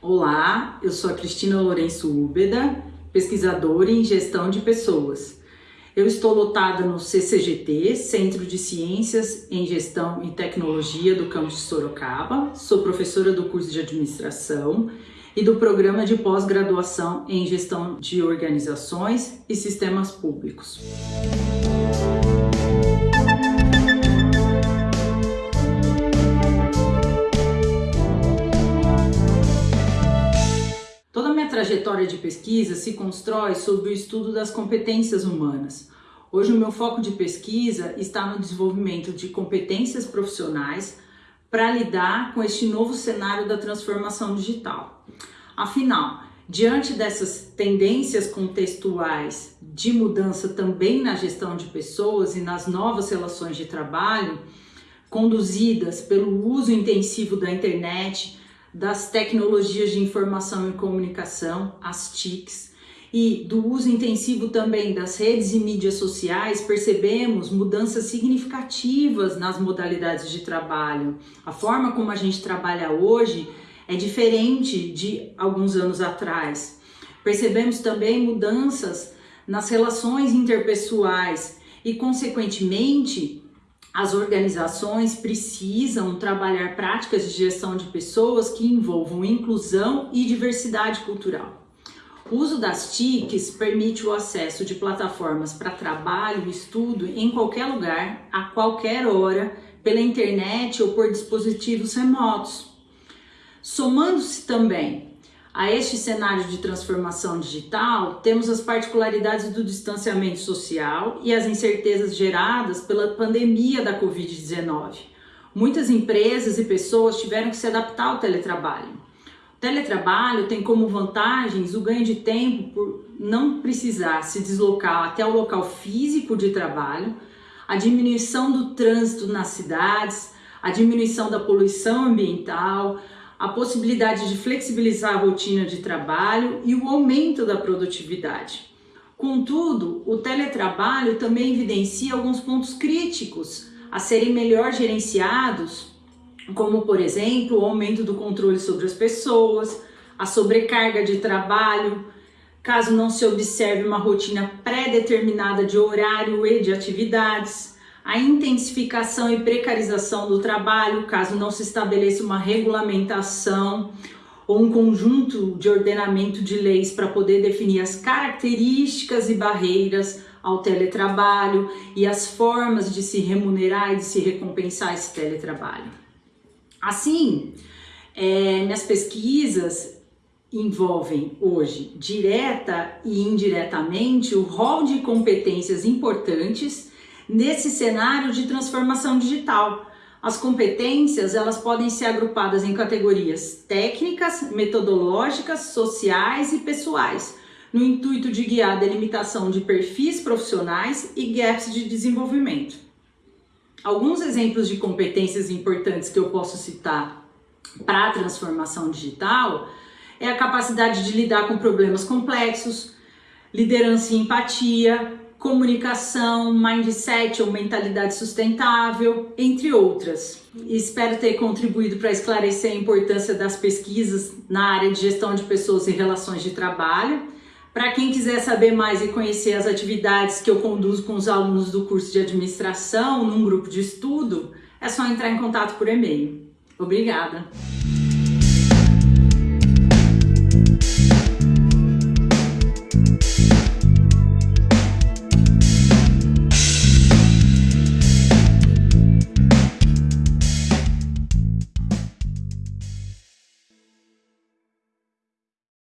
Olá, eu sou a Cristina Lourenço Úbeda, pesquisadora em gestão de pessoas. Eu estou lotada no CCGT, Centro de Ciências em Gestão e Tecnologia do campus de Sorocaba. Sou professora do curso de administração e do programa de pós-graduação em gestão de organizações e sistemas públicos. Trajetória de pesquisa se constrói sobre o estudo das competências humanas. Hoje o meu foco de pesquisa está no desenvolvimento de competências profissionais para lidar com este novo cenário da transformação digital. Afinal, diante dessas tendências contextuais de mudança também na gestão de pessoas e nas novas relações de trabalho, conduzidas pelo uso intensivo da internet, das tecnologias de informação e comunicação, as TICs, e do uso intensivo também das redes e mídias sociais, percebemos mudanças significativas nas modalidades de trabalho. A forma como a gente trabalha hoje é diferente de alguns anos atrás. Percebemos também mudanças nas relações interpessoais e, consequentemente, as organizações precisam trabalhar práticas de gestão de pessoas que envolvam inclusão e diversidade cultural. O uso das TICs permite o acesso de plataformas para trabalho e estudo em qualquer lugar, a qualquer hora, pela internet ou por dispositivos remotos. Somando-se também a este cenário de transformação digital, temos as particularidades do distanciamento social e as incertezas geradas pela pandemia da Covid-19. Muitas empresas e pessoas tiveram que se adaptar ao teletrabalho. O teletrabalho tem como vantagens o ganho de tempo por não precisar se deslocar até o local físico de trabalho, a diminuição do trânsito nas cidades, a diminuição da poluição ambiental, a possibilidade de flexibilizar a rotina de trabalho e o aumento da produtividade. Contudo, o teletrabalho também evidencia alguns pontos críticos a serem melhor gerenciados, como, por exemplo, o aumento do controle sobre as pessoas, a sobrecarga de trabalho, caso não se observe uma rotina pré-determinada de horário e de atividades, a intensificação e precarização do trabalho, caso não se estabeleça uma regulamentação ou um conjunto de ordenamento de leis para poder definir as características e barreiras ao teletrabalho e as formas de se remunerar e de se recompensar esse teletrabalho. Assim, é, minhas pesquisas envolvem hoje, direta e indiretamente, o rol de competências importantes nesse cenário de transformação digital. As competências, elas podem ser agrupadas em categorias técnicas, metodológicas, sociais e pessoais, no intuito de guiar a delimitação de perfis profissionais e gaps de desenvolvimento. Alguns exemplos de competências importantes que eu posso citar para a transformação digital é a capacidade de lidar com problemas complexos, liderança e empatia, comunicação, mindset ou mentalidade sustentável, entre outras. Espero ter contribuído para esclarecer a importância das pesquisas na área de gestão de pessoas e relações de trabalho. Para quem quiser saber mais e conhecer as atividades que eu conduzo com os alunos do curso de administração num grupo de estudo, é só entrar em contato por e-mail. Obrigada!